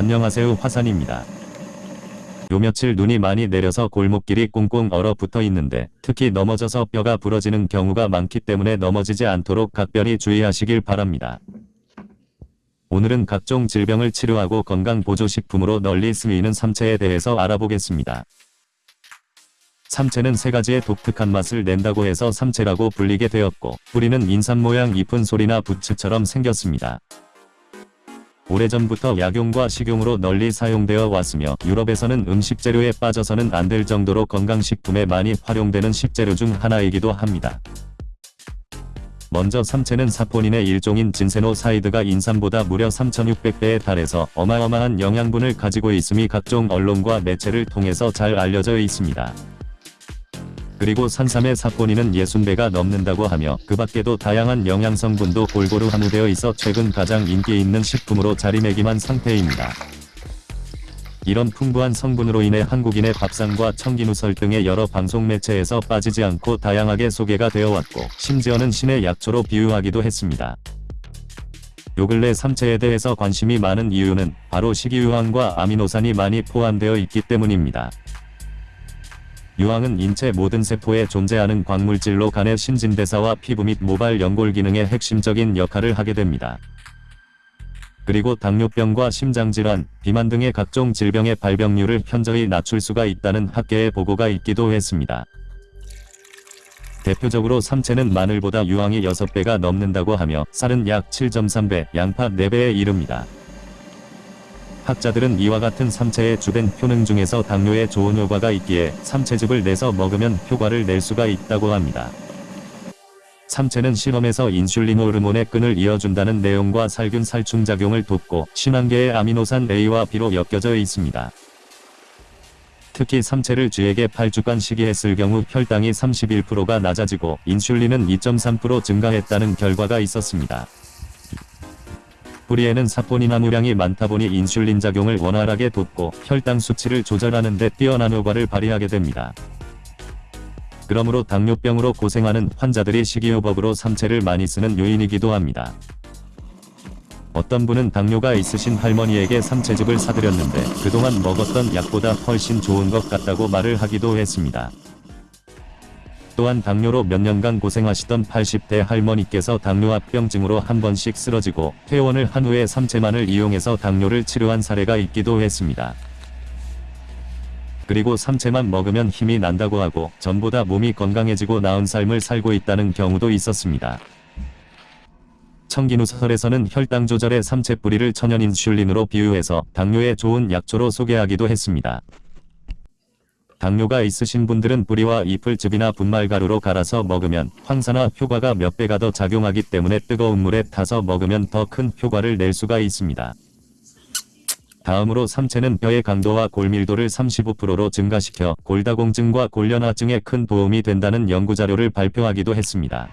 안녕하세요 화산입니다. 요 며칠 눈이 많이 내려서 골목길이 꽁꽁 얼어 붙어 있는데 특히 넘어져서 뼈가 부러지는 경우가 많기 때문에 넘어지지 않도록 각별히 주의하시길 바랍니다. 오늘은 각종 질병을 치료하고 건강보조식품으로 널리 쓰이는 삼채에 대해서 알아보겠습니다. 삼채는 세 가지의 독특한 맛을 낸다고 해서 삼채라고 불리게 되었고 뿌리는 인삼 모양 잎은 소리나 부츠처럼 생겼습니다. 오래전부터 약용과 식용으로 널리 사용되어 왔으며 유럽에서는 음식 재료에 빠져서는 안 될 정도로 건강식품에 많이 활용되는 식재료 중 하나이기도 합니다. 먼저 삼채는 사포닌의 일종인 진세노사이드가 인삼보다 무려 3600배에 달해서 어마어마한 영양분을 가지고 있음이 각종 언론과 매체를 통해서 잘 알려져 있습니다. 그리고 산삼의 사포닌은 60배가 넘는다고 하며 그 밖에도 다양한 영양성분도 골고루 함유되어 있어 최근 가장 인기 있는 식품으로 자리매김한 상태입니다. 이런 풍부한 성분으로 인해 한국인의 밥상과 청기누설 등의 여러 방송 매체에서 빠지지 않고 다양하게 소개가 되어 왔고 심지어는 신의 약초로 비유하기도 했습니다. 요 근래 삼체에 대해서 관심이 많은 이유는 바로 식이유황과 아미노산이 많이 포함되어 있기 때문입니다. 유황은 인체 모든 세포에 존재하는 광물질로 간의 신진대사와 피부 및 모발 연골 기능에 핵심적인 역할을 하게 됩니다. 그리고 당뇨병과 심장질환, 비만 등의 각종 질병의 발병률을 현저히 낮출 수가 있다는 학계의 보고가 있기도 했습니다. 대표적으로 삼채는 마늘보다 유황이 6배가 넘는다고 하며 쌀은 약 7.3배, 양파 4배에 이릅니다. 학자들은 이와 같은 삼채의 주된 효능 중에서 당뇨에 좋은 효과가 있기에 삼채즙을 내서 먹으면 효과를 낼 수가 있다고 합니다. 삼채는 실험에서 인슐린 호르몬의 끈을 이어준다는 내용과 살균 살충 작용을 돕고 신한계의 아미노산 A와 B로 엮여져 있습니다. 특히 삼채를 쥐에게 8주간 식이했을 경우 혈당이 31%가 낮아지고 인슐린은 2.3% 증가했다는 결과가 있었습니다. 뿌리에는 사포닌 함유량이 많다 보니 인슐린 작용을 원활하게 돕고 혈당 수치를 조절하는 데 뛰어난 효과를 발휘하게 됩니다. 그러므로 당뇨병으로 고생하는 환자들이 식이요법으로 삼채를 많이 쓰는 요인이기도 합니다. 어떤 분은 당뇨가 있으신 할머니에게 삼채즙을 사드렸는데 그동안 먹었던 약보다 훨씬 좋은 것 같다고 말을 하기도 했습니다. 또한 당뇨로 몇 년간 고생하시던 80대 할머니께서 당뇨합병증으로 한 번씩 쓰러지고 퇴원을 한 후에 삼채만을 이용해서 당뇨를 치료한 사례가 있기도 했습니다. 그리고 삼채만 먹으면 힘이 난다고 하고 전보다 몸이 건강해지고 나은 삶을 살고 있다는 경우도 있었습니다. 청기누설에서는 혈당 조절에 삼채 뿌리를 천연 인슐린으로 비유해서 당뇨에 좋은 약초로 소개하기도 했습니다. 당뇨가 있으신 분들은 뿌리와 잎을 즙이나 분말가루로 갈아서 먹으면 황산화 효과가 몇 배가 더 작용하기 때문에 뜨거운 물에 타서 먹으면 더 큰 효과를 낼 수가 있습니다. 다음으로 삼채는 뼈의 강도와 골밀도를 35%로 증가시켜 골다공증과 골련화증에 큰 도움이 된다는 연구자료를 발표하기도 했습니다.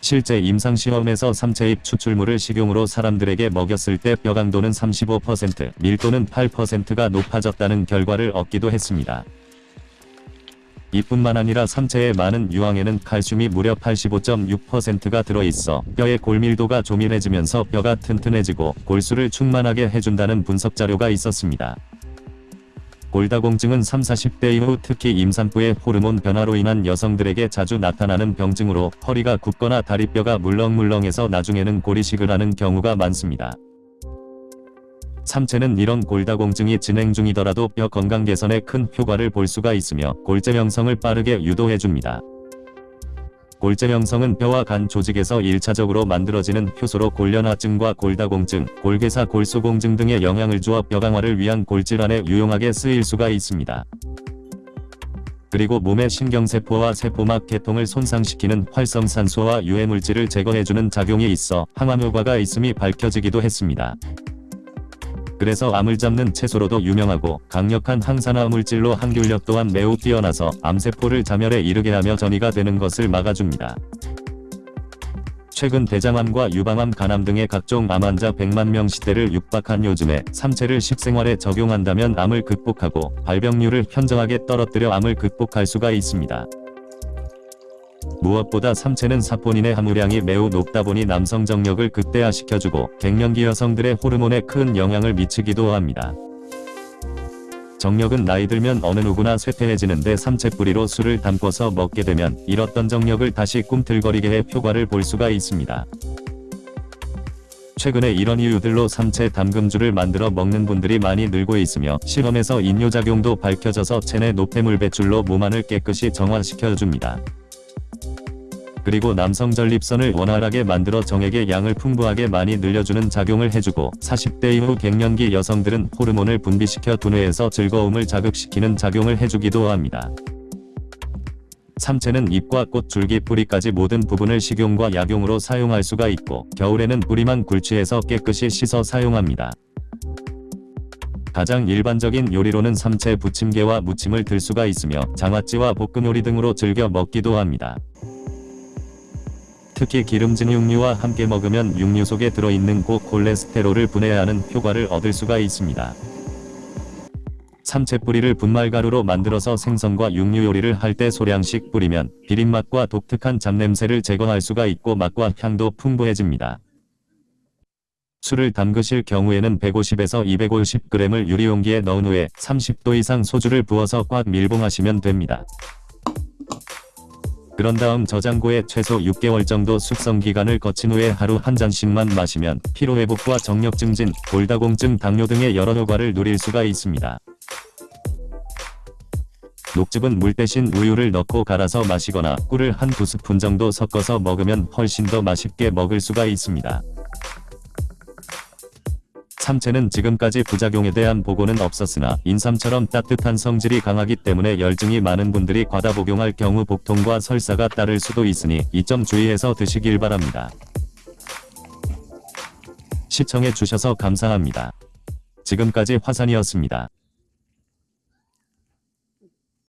실제 임상시험에서 삼채잎 추출물을 식용으로 사람들에게 먹였을 때 뼈강도는 35%, 밀도는 8%가 높아졌다는 결과를 얻기도 했습니다. 이뿐만 아니라 삼채의 많은 유황에는 칼슘이 무려 85.6%가 들어있어 뼈의 골밀도가 조밀해지면서 뼈가 튼튼해지고 골수를 충만하게 해준다는 분석자료가 있었습니다. 골다공증은 3, 40대 이후 특히 임산부의 호르몬 변화로 인한 여성들에게 자주 나타나는 병증으로 허리가 굽거나 다리뼈가 물렁물렁해서 나중에는 고리식을 하는 경우가 많습니다. 삼채는 이런 골다공증이 진행 중이더라도 뼈 건강 개선에 큰 효과를 볼 수가 있으며 골재 형성을 빠르게 유도해줍니다. 골재 형성은 뼈와 간 조직에서 1차적으로 만들어지는 효소로 골련화증과 골다공증, 골괴사 골수공증 등의 영향을 주어 뼈 강화를 위한 골질환에 유용하게 쓰일 수가 있습니다. 그리고 몸의 신경세포와 세포막 계통을 손상시키는 활성산소와 유해물질을 제거해주는 작용이 있어 항암효과가 있음이 밝혀지기도 했습니다. 그래서 암을 잡는 채소로도 유명하고 강력한 항산화 물질로 항균력 또한 매우 뛰어나서 암세포를 자멸에 이르게 하며 전이가 되는 것을 막아줍니다. 최근 대장암과 유방암, 간암 등의 각종 암 환자 100만 명 시대를 육박한 요즘에 삼채를 식생활에 적용한다면 암을 극복하고 발병률을 현저하게 떨어뜨려 암을 극복할 수가 있습니다. 무엇보다 삼체는 사포닌의 함유량이 매우 높다 보니 남성 정력을 극대화시켜주고 갱년기 여성들의 호르몬에 큰 영향을 미치기도 합니다. 정력은 나이 들면 어느 누구나 쇠퇴해지는데 삼채 뿌리로 술을 담궈서 먹게 되면 잃었던 정력을 다시 꿈틀거리게 해 효과를 볼 수가 있습니다. 최근에 이런 이유들로 삼채 담금주를 만들어 먹는 분들이 많이 늘고 있으며 실험에서 인효작용도 밝혀져서 체내 노폐물 배출로 몸 안을 깨끗이 정화시켜줍니다. 그리고 남성 전립선을 원활하게 만들어 정액의 양을 풍부하게 많이 늘려주는 작용을 해주고 40대 이후 갱년기 여성들은 호르몬을 분비시켜 두뇌에서 즐거움을 자극시키는 작용을 해주기도 합니다. 삼채는 잎과 꽃, 줄기, 뿌리까지 모든 부분을 식용과 약용으로 사용할 수가 있고 겨울에는 뿌리만 굴치해서 깨끗이 씻어 사용합니다. 가장 일반적인 요리로는 삼채 부침개와 무침을 들 수가 있으며 장아찌와 볶음 요리 등으로 즐겨 먹기도 합니다. 특히 기름진 육류와 함께 먹으면 육류 속에 들어있는 고콜레스테롤을 분해하는 효과를 얻을 수가 있습니다. 삼채 뿌리를 분말가루로 만들어서 생선과 육류 요리를 할 때 소량씩 뿌리면 비린맛과 독특한 잡냄새를 제거할 수가 있고 맛과 향도 풍부해집니다. 술을 담그실 경우에는 150에서 250g을 유리용기에 넣은 후에 30도 이상 소주를 부어서 꽉 밀봉하시면 됩니다. 그런 다음 저장고에 최소 6개월 정도 숙성 기간을 거친 후에 하루 한 잔씩만 마시면 피로회복과 정력 증진, 골다공증, 당뇨 등의 여러 효과를 누릴 수가 있습니다. 녹즙은 물 대신 우유를 넣고 갈아서 마시거나 꿀을 한 두 스푼 정도 섞어서 먹으면 훨씬 더 맛있게 먹을 수가 있습니다. 삼채는 지금까지 부작용에 대한 보고는 없었으나 인삼처럼 따뜻한 성질이 강하기 때문에 열증이 많은 분들이 과다 복용할 경우 복통과 설사가 따를 수도 있으니 이 점 주의해서 드시길 바랍니다. 시청해 주셔서 감사합니다. 지금까지 화산이었습니다.